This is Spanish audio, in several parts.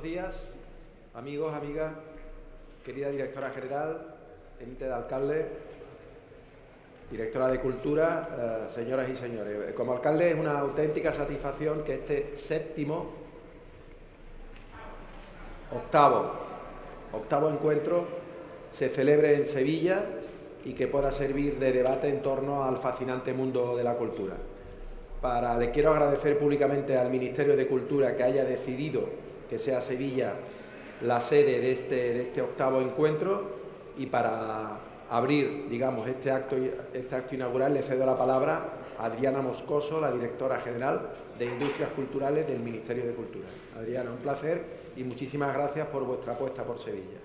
Buenos días, amigos, amigas, querida directora general, teniente de alcalde, directora de Cultura, eh, señoras y señores. Como alcalde es una auténtica satisfacción que este séptimo, octavo, octavo encuentro se celebre en Sevilla y que pueda servir de debate en torno al fascinante mundo de la cultura. Para, le quiero agradecer públicamente al Ministerio de Cultura que haya decidido que sea Sevilla la sede de este, de este octavo encuentro y para abrir, digamos, este acto, este acto inaugural le cedo la palabra a Adriana Moscoso, la directora general de Industrias Culturales del Ministerio de Cultura. Adriana, un placer y muchísimas gracias por vuestra apuesta por Sevilla.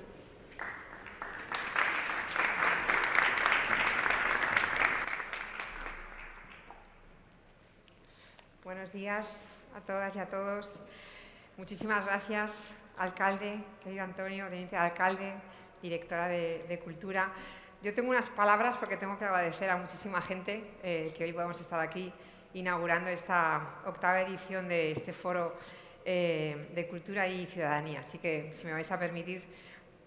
Buenos días a todas y a todos. Muchísimas gracias, alcalde, querido Antonio, teniente alcalde, directora de, Cultura. Yo tengo unas palabras porque tengo que agradecer a muchísima gente eh, que hoy podamos estar aquí inaugurando esta octava edición de este foro eh, de Cultura y Ciudadanía. Así que, si me vais a permitir,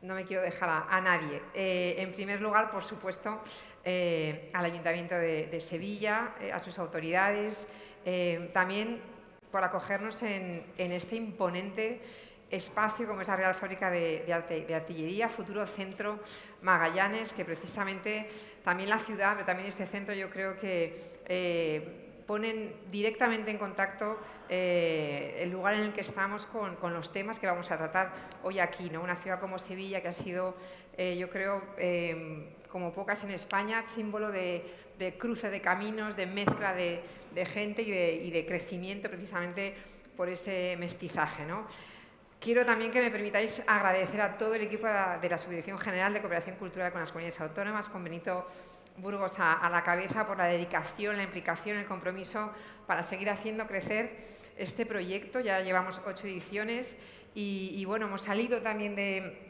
no me quiero dejar a, nadie. Eh, en primer lugar, por supuesto, al Ayuntamiento de, Sevilla, a sus autoridades, también por acogernos en, este imponente espacio como es la Real Fábrica de, Artillería, futuro centro Magallanes, que precisamente también la ciudad, pero también este centro yo creo que eh, ponen directamente en contacto eh, el lugar en el que estamos con, los temas que vamos a tratar hoy aquí. ¿no? Una ciudad como Sevilla que ha sido, eh, yo creo, como pocas en España, símbolo de, cruce de caminos, de mezcla de, gente y de, crecimiento precisamente por ese mestizaje. ¿no? Quiero también que me permitáis agradecer a todo el equipo de la Subdirección General de Cooperación Cultural con las Comunidades Autónomas, con Benito Burgos a, la cabeza, por la dedicación, la implicación, el compromiso para seguir haciendo crecer este proyecto. Ya llevamos ocho ediciones y, bueno, hemos salido también de,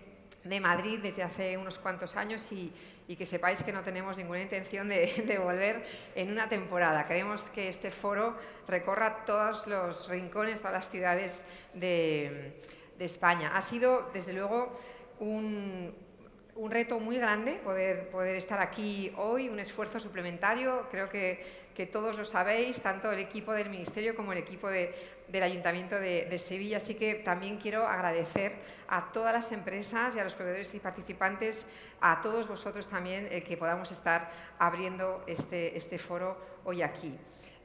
Madrid desde hace unos cuantos años y, que sepáis que no tenemos ninguna intención de, volver en una temporada. Queremos que este foro recorra todos los rincones, todas las ciudades de, de España. Ha sido, desde luego, un, un reto muy grande poder, poder estar aquí hoy, un esfuerzo suplementario, creo que, todos lo sabéis, tanto el equipo del Ministerio como el equipo del Ayuntamiento de, Sevilla, así que también quiero agradecer a todas las empresas y a los proveedores y participantes, a todos vosotros también, el que podamos estar abriendo este, este foro hoy aquí.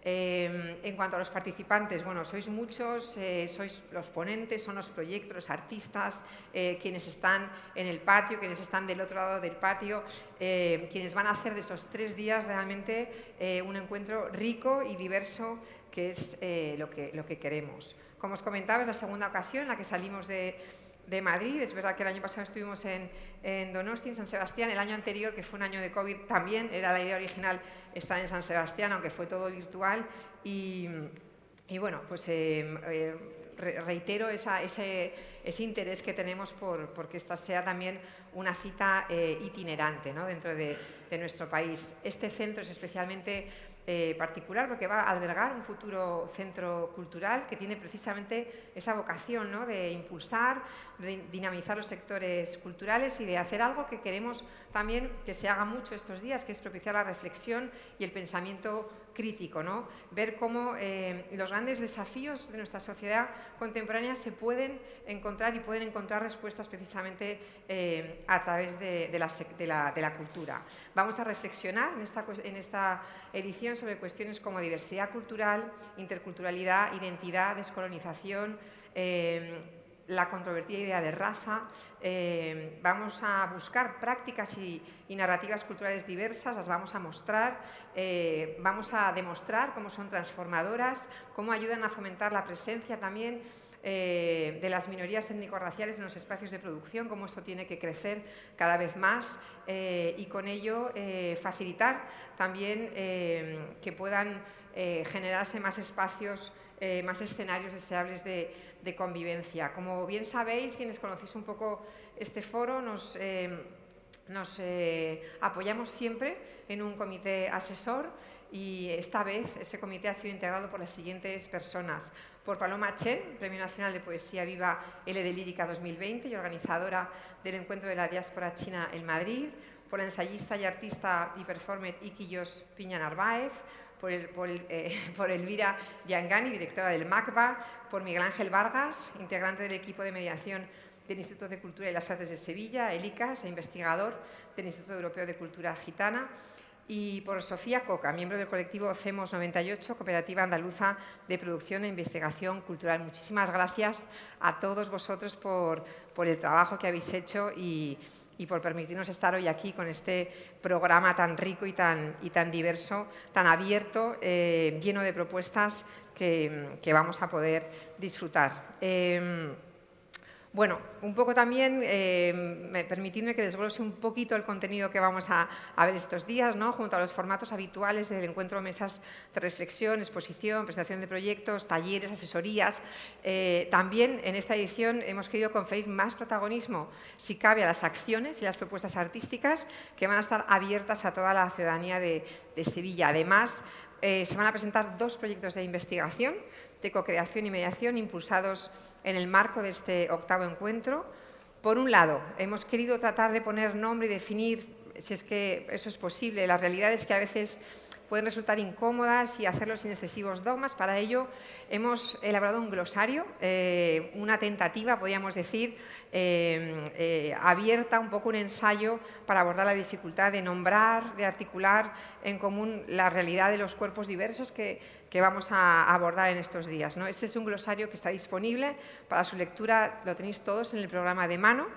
Em, en cuanto a los participantes, bueno, sois muchos, eh, sois los ponentes, son los proyectos, los artistas, eh, quienes están en el patio, quienes están del otro lado del patio, eh, quienes van a hacer de esos tres días realmente un encuentro rico y diverso que es lo, que, lo que queremos. Como os comentaba, es la segunda ocasión en la que salimos de de Madrid. Es verdad que el año pasado estuvimos en, en, Donosti, en San Sebastián. El año anterior, que fue un año de COVID, también era la idea original estar en San Sebastián, aunque fue todo virtual. Y, bueno, pues eh, eh, reitero ese, interés que tenemos por, que esta sea también una cita eh, itinerante dentro de, de nuestro país. Este centro es especialmente particular porque va a albergar un futuro centro cultural que tiene precisamente esa vocación ¿no? de impulsar, dinamizar los sectores culturales y de hacer algo que queremos también que se haga mucho estos días, que es propiciar la reflexión y el pensamiento crítico, ¿no? ver cómo eh, los grandes desafíos de nuestra sociedad contemporánea se pueden encontrar y pueden encontrar respuestas precisamente eh, a través de, la, cultura. Vamos a reflexionar en esta, en esta edición sobre cuestiones como diversidad cultural, interculturalidad, identidad, descolonización, eh, la controvertida idea de raza, eh, vamos a buscar prácticas y, narrativas culturales diversas, las vamos a mostrar, eh, vamos a demostrar cómo son transformadoras, cómo ayudan a fomentar la presencia también eh, de las minorías étnico-raciales en los espacios de producción, cómo esto tiene que crecer cada vez más y con ello facilitar también que puedan generarse más espacios, más escenarios deseables de, convivencia. Como bien sabéis, quienes conocéis un poco este foro, nos, eh, eh, apoyamos siempre en un comité asesor y esta vez ese comité ha sido integrado por las siguientes personas. Por Paloma Chen, Premio Nacional de Poesía Viva L de Lírica 2020 y organizadora del Encuentro de la Diáspora China en Madrid. Por la ensayista y artista y performer Iquillos Piña Narváez. Por, el, por, eh, por, Elvira Yangani, directora del MACBA, por Miguel Ángel Vargas, integrante del equipo de mediación del Instituto de Cultura y las Artes de Sevilla, el ICAS, e investigador del Instituto Europeo de Cultura Gitana, y por Sofía Coca, miembro del colectivo CEMOS 98, Cooperativa Andaluza de Producción e Investigación Cultural. Muchísimas gracias a todos vosotros por, por el trabajo que habéis hecho y, y, por permitirnos estar hoy aquí con este programa tan rico y tan, y tan diverso, tan abierto, eh, lleno de propuestas que, que, vamos a poder disfrutar. Eh, bueno, un poco también, eh, permitidme que desglose un poquito el contenido que vamos a, ver estos días, ¿no? junto a los formatos habituales del encuentro mesas de reflexión, exposición, presentación de proyectos, talleres, asesorías. Eh, también en esta edición hemos querido conferir más protagonismo, si cabe, a las acciones y las propuestas artísticas que van a estar abiertas a toda la ciudadanía de, Sevilla. Además, eh, se van a presentar dos proyectos de investigación de co-creación y mediación impulsados en el marco de este octavo encuentro. Por un lado, hemos querido tratar de poner nombre y definir, si es que eso es posible, las realidades que a veces pueden resultar incómodas y hacerlo sin excesivos dogmas. Para ello hemos elaborado un glosario, eh, una tentativa, podríamos decir, eh, eh, abierta, un poco un ensayo para abordar la dificultad de nombrar, de articular en común la realidad de los cuerpos diversos que, que vamos a abordar en estos días. ¿no? Este es un glosario que está disponible para su lectura, lo tenéis todos en el programa de mano.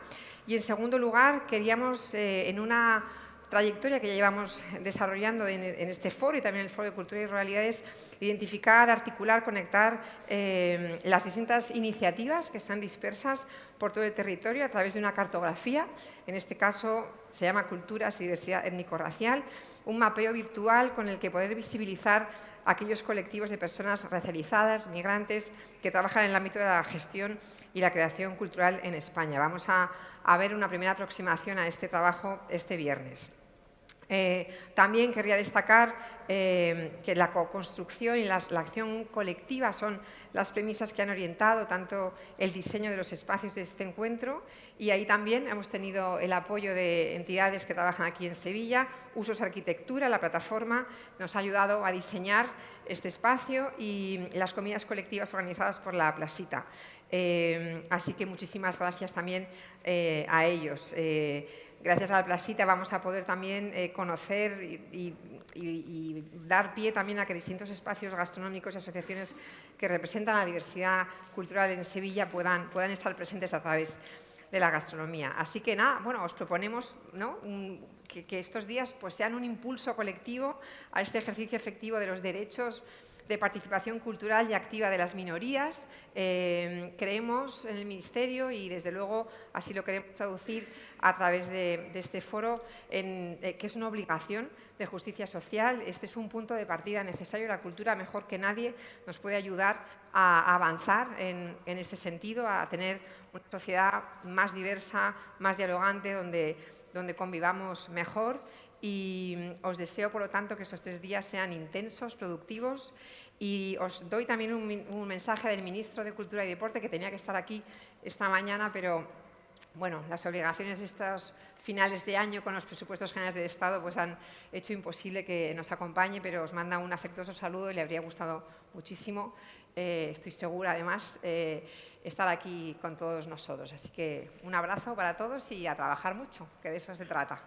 Y en segundo lugar, queríamos en una trayectoria que ya llevamos desarrollando en, este foro y también en el Foro de Cultura y Realidades, identificar, articular, conectar eh, las distintas iniciativas que están dispersas por todo el territorio a través de una cartografía, en este caso se llama Culturas y Diversidad Étnico-Racial, un mapeo virtual con el que poder visibilizar aquellos colectivos de personas racializadas, migrantes, que trabajan en el ámbito de la gestión y la creación cultural en España. Vamos a, a ver una primera aproximación a este trabajo este viernes. Eh, también querría destacar eh, que la co-construcción y la acción colectiva son las premisas que han orientado tanto el diseño de los espacios de este encuentro y ahí también hemos tenido el apoyo de entidades que trabajan aquí en Sevilla, Usos Arquitectura, la plataforma, nos ha ayudado a diseñar este espacio y las comidas colectivas organizadas por la Plasita. Eh, así que muchísimas gracias también a ellos gracias a la Plasita vamos a poder también eh, conocer y, dar pie también a que distintos espacios gastronómicos y asociaciones que representan la diversidad cultural en Sevilla puedan, puedan estar presentes a través de la gastronomía. Así que nada, bueno, os proponemos que, estos días pues, sean un impulso colectivo a este ejercicio efectivo de los derechos de participación cultural y activa de las minorías. Eh, creemos en el Ministerio y desde luego así lo queremos traducir a través de, este foro, eh, que es una obligación de justicia social. Este es un punto de partida necesario. La cultura, mejor que nadie, nos puede ayudar a avanzar en, en este sentido, a tener una sociedad más diversa, más dialogante, donde, donde convivamos mejor y mm, os deseo, por lo tanto, que estos tres días sean intensos, productivos y os doy también un, mensaje del Ministro de Cultura y Deporte que tenía que estar aquí esta mañana, pero bueno, las obligaciones de estos finales de año con los presupuestos generales del Estado pues han hecho imposible que nos acompañe, pero os manda un afectuoso saludo y le habría gustado muchísimo, eh, estoy segura además, eh, estar aquí con todos nosotros. Así que un abrazo para todos y a trabajar mucho, que de eso se trata.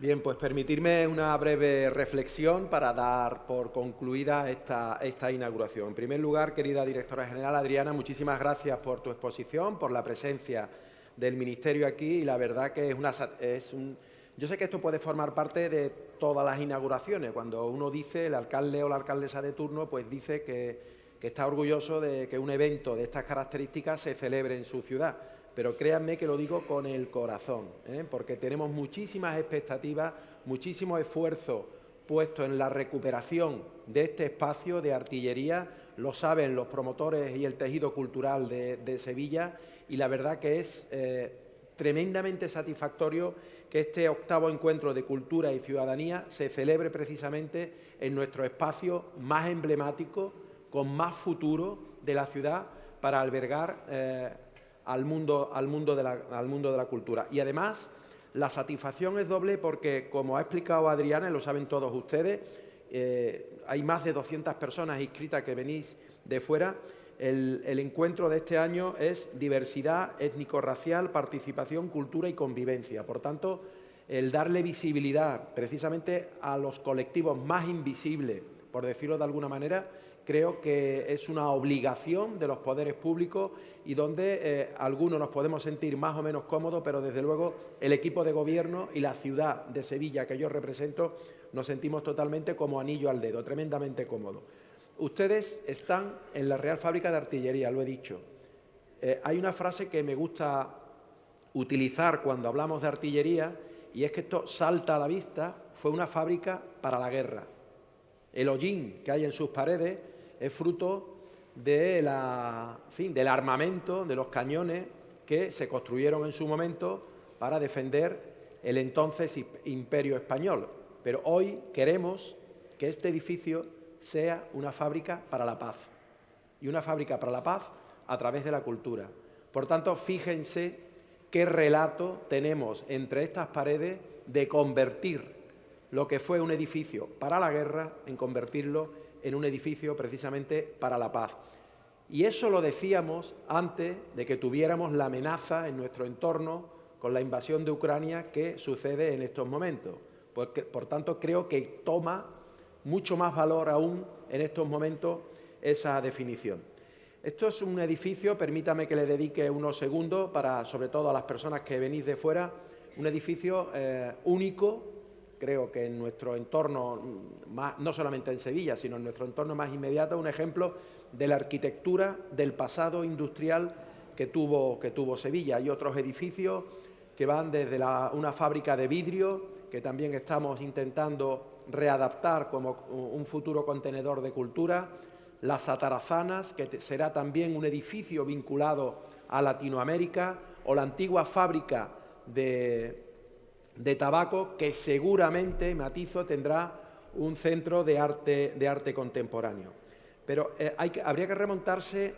Bien, pues permitirme una breve reflexión para dar por concluida esta, esta, inauguración. En primer lugar, querida directora general Adriana, muchísimas gracias por tu exposición, por la presencia del Ministerio aquí y la verdad que es, una, es un... Yo sé que esto puede formar parte de todas las inauguraciones. Cuando uno dice, el alcalde o la alcaldesa de turno, pues dice que, que está orgulloso de que un evento de estas características se celebre en su ciudad pero créanme que lo digo con el corazón, ¿eh? porque tenemos muchísimas expectativas, muchísimo esfuerzo puesto en la recuperación de este espacio de artillería, lo saben los promotores y el tejido cultural de, Sevilla, y la verdad que es eh, tremendamente satisfactorio que este octavo encuentro de cultura y ciudadanía se celebre precisamente en nuestro espacio más emblemático, con más futuro de la ciudad para albergar eh, al, mundo, al, mundo de la, al mundo de la cultura. Y además, la satisfacción es doble porque, como ha explicado Adriana, y lo saben todos ustedes, eh, hay más de 200 personas inscritas que venís de fuera. El, encuentro de este año es diversidad étnico-racial, participación, cultura y convivencia. Por tanto, el darle visibilidad precisamente a los colectivos más invisibles, por decirlo de alguna manera, creo que es una obligación de los poderes públicos y donde eh, algunos nos podemos sentir más o menos cómodos, pero desde luego el equipo de gobierno y la ciudad de Sevilla que yo represento nos sentimos totalmente como anillo al dedo, tremendamente cómodos. Ustedes están en la Real Fábrica de Artillería, lo he dicho. Eh, hay una frase que me gusta utilizar cuando hablamos de artillería y es que esto salta a la vista, fue una fábrica para la guerra. El hollín que hay en sus paredes es fruto del armamento, de los cañones que se construyeron en su momento para defender el entonces imperio español. Pero hoy queremos que este edificio sea una fábrica para la paz. Y una fábrica para la paz a través de la cultura. Por tanto, fíjense qué relato tenemos entre estas paredes de convertir lo que fue un edificio para la guerra en convertirlo en un edificio precisamente para la paz. Y eso lo decíamos antes de que tuviéramos la amenaza en nuestro entorno con la invasión de Ucrania que sucede en estos momentos. por tanto, creo que toma mucho más valor aún en estos momentos esa definición. Esto es un edificio, permítame que le dedique unos segundos para, sobre todo a las personas que venís de fuera, un edificio eh, único, creo que en nuestro entorno, no solamente en Sevilla, sino en nuestro entorno más inmediato, un ejemplo de la arquitectura del pasado industrial que tuvo, que tuvo Sevilla. Hay otros edificios que van desde una fábrica de vidrio, que también estamos intentando readaptar como un futuro contenedor de cultura, las Atarazanas, que será también un edificio vinculado a Latinoamérica, o la antigua fábrica de, tabaco, que seguramente, matizo, tendrá un centro de arte, de arte contemporáneo. Pero eh, habría que remontarse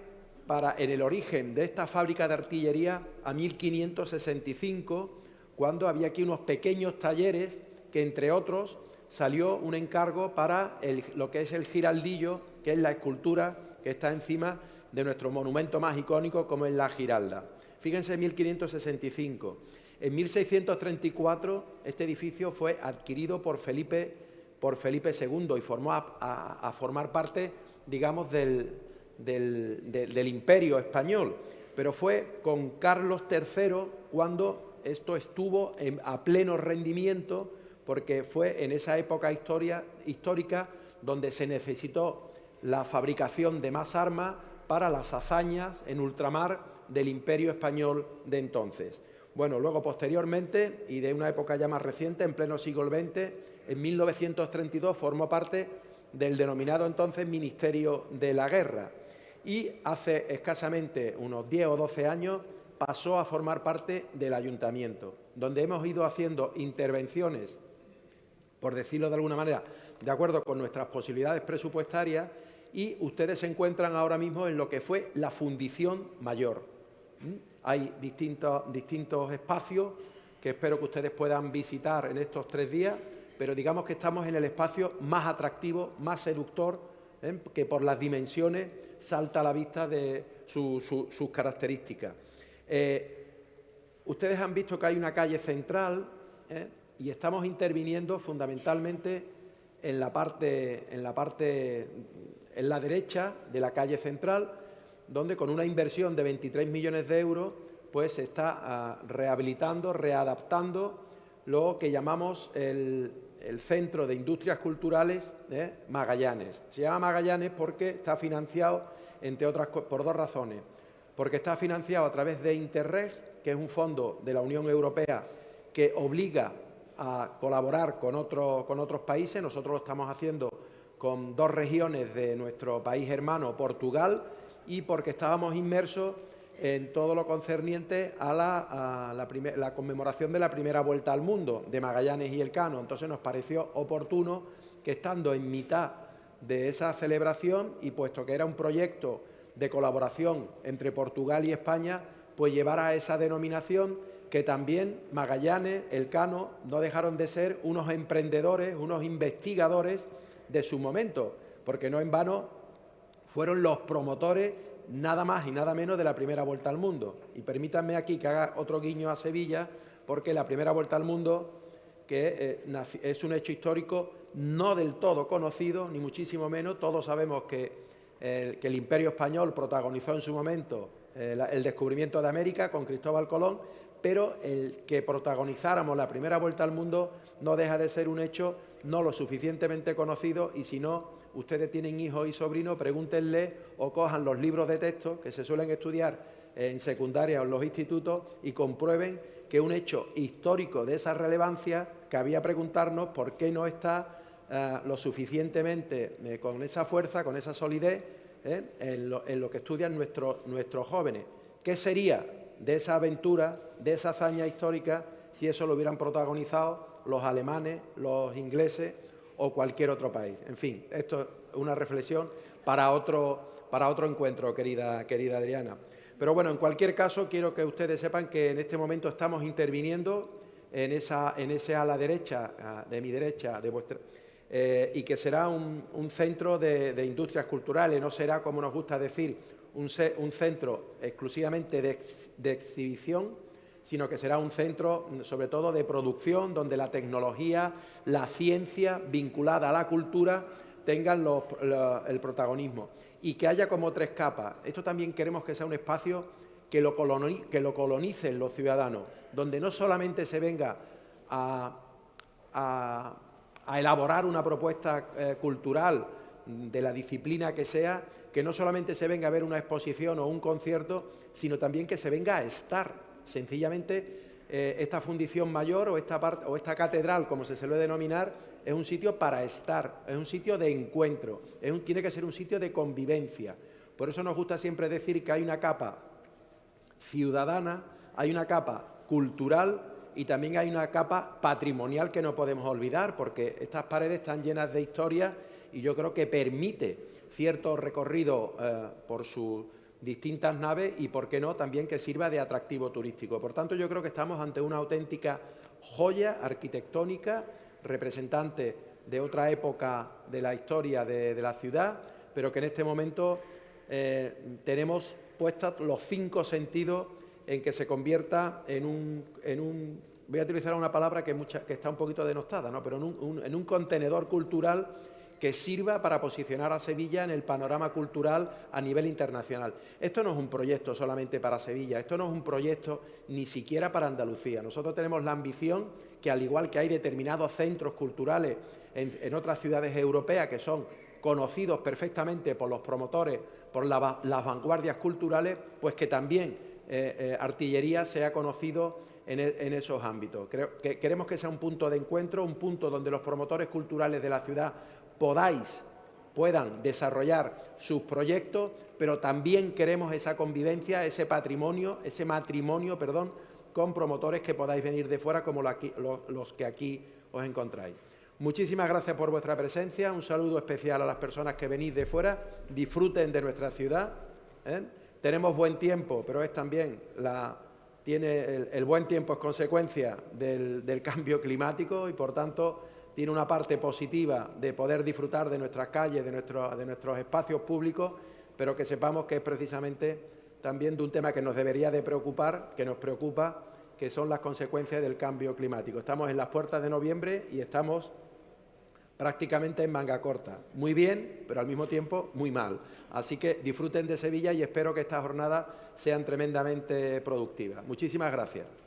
para, en el origen de esta fábrica de artillería a 1565, cuando había aquí unos pequeños talleres que, entre otros, salió un encargo para lo que es el giraldillo, que es la escultura que está encima de nuestro monumento más icónico, como es la Giralda. Fíjense, en 1565. En 1634 este edificio fue adquirido por Felipe, por Felipe II y formó a, formar parte, digamos, del, del imperio español. Pero fue con Carlos III cuando esto estuvo a pleno rendimiento porque fue en esa época histórica donde se necesitó la fabricación de más armas para las hazañas en ultramar del imperio español de entonces. Bueno, luego posteriormente, y de una época ya más reciente, en pleno siglo XX, en 1932 formó parte del denominado entonces Ministerio de la Guerra y hace escasamente unos 10 o 12 años pasó a formar parte del ayuntamiento, donde hemos ido haciendo intervenciones por decirlo de alguna manera, de acuerdo con nuestras posibilidades presupuestarias y ustedes se encuentran ahora mismo en lo que fue la fundición mayor. Hay distintos, distintos espacios que espero que ustedes puedan visitar en estos tres días, pero digamos que estamos en el espacio más atractivo, más seductor, que por las dimensiones salta a la vista de sus características. Eh, ustedes han visto que hay una calle central, ¿eh? y estamos interviniendo fundamentalmente en la parte, en la parte, en la derecha de la calle central, donde con una inversión de 23 millones de euros, pues se está ah, rehabilitando, readaptando lo que llamamos el, Centro de Industrias Culturales Magallanes. Se llama Magallanes porque está financiado, entre otras por dos razones. Porque está financiado a través de Interreg, que es un fondo de la Unión Europea que obliga a colaborar con otros países. Nosotros lo estamos haciendo con dos regiones de nuestro país hermano, Portugal, y porque estábamos inmersos en todo lo concerniente a, la, conmemoración de la primera vuelta al mundo de Magallanes y Elcano. Entonces nos pareció oportuno que estando en mitad de esa celebración y puesto que era un proyecto de colaboración entre Portugal y España, pues llevara esa denominación que también Magallanes, Elcano, no dejaron de ser unos emprendedores, unos investigadores de su momento, porque no en vano fueron los promotores nada más y nada menos de la primera vuelta al mundo. Y permítanme aquí que haga otro guiño a Sevilla, porque la primera vuelta al mundo, que eh, es un hecho histórico no del todo conocido, ni muchísimo menos, todos sabemos que, el imperio español protagonizó en su momento eh, el descubrimiento de América con Cristóbal Colón, pero el que protagonizáramos la primera vuelta al mundo no deja de ser un hecho no lo suficientemente conocido y si no ustedes tienen hijos y sobrinos, pregúntenle o cojan los libros de texto que se suelen estudiar en secundaria o en los institutos y comprueben que un hecho histórico de esa relevancia cabía preguntarnos por qué no está eh, lo suficientemente eh, con esa fuerza, con esa solidez eh, en, lo, que estudian nuestros, nuestros jóvenes. ¿Qué sería de esa aventura, de esa hazaña histórica, si eso lo hubieran protagonizado los alemanes, los ingleses o cualquier otro país. En fin, esto es una reflexión para otro, para otro encuentro, querida, querida Adriana. Pero bueno, en cualquier caso, quiero que ustedes sepan que en este momento estamos interviniendo en, esa, en ese ala derecha, de mi derecha, de vuestra, eh, y que será un, centro de, industrias culturales, no será, como nos gusta decir, un, centro exclusivamente de exhibición, sino que será un centro, sobre todo, de producción, donde la tecnología, la ciencia vinculada a la cultura tengan el protagonismo y que haya como tres capas. Esto también queremos que sea un espacio que lo, colonicen los ciudadanos, donde no solamente se venga a, elaborar una propuesta eh, cultural de la disciplina que sea, que no solamente se venga a ver una exposición o un concierto, sino también que se venga a estar Sencillamente, eh, esta fundición mayor o esta, catedral, como se suele denominar, es un sitio para estar, es un sitio de encuentro, tiene que ser un sitio de convivencia. Por eso nos gusta siempre decir que hay una capa ciudadana, hay una capa cultural y también hay una capa patrimonial que no podemos olvidar, porque estas paredes están llenas de historia y yo creo que permite cierto recorrido eh, por su distintas naves y, por qué no, también que sirva de atractivo turístico. Por tanto, yo creo que estamos ante una auténtica joya arquitectónica, representante de otra época de la historia de, la ciudad, pero que en este momento eh, tenemos puestos los cinco sentidos en que se convierta en un, en un voy a utilizar una palabra que, que está un poquito denostada, ¿no? pero en un contenedor cultural que sirva para posicionar a Sevilla en el panorama cultural a nivel internacional. Esto no es un proyecto solamente para Sevilla, esto no es un proyecto ni siquiera para Andalucía. Nosotros tenemos la ambición que, al igual que hay determinados centros culturales en, otras ciudades europeas que son conocidos perfectamente por los promotores, por las vanguardias culturales, pues que también eh, eh, artillería sea conocido en, e, esos ámbitos. Queremos que sea un punto de encuentro, un punto donde los promotores culturales de la ciudad podáis, puedan desarrollar sus proyectos, pero también queremos esa convivencia, ese patrimonio, ese matrimonio, perdón, con promotores que podáis venir de fuera como los que aquí os encontráis. Muchísimas gracias por vuestra presencia, un saludo especial a las personas que venís de fuera, disfruten de nuestra ciudad. ¿eh? Tenemos buen tiempo, pero es también la, tiene el, buen tiempo es consecuencia del, del cambio climático y, por tanto, tiene una parte positiva de poder disfrutar de nuestras calles, de, nuestros espacios públicos, pero que sepamos que es precisamente también de un tema que nos debería de preocupar, que nos preocupa, que son las consecuencias del cambio climático. Estamos en las puertas de noviembre y estamos prácticamente en manga corta. Muy bien, pero al mismo tiempo muy mal. Así que disfruten de Sevilla y espero que estas jornadas sean tremendamente productivas. Muchísimas gracias.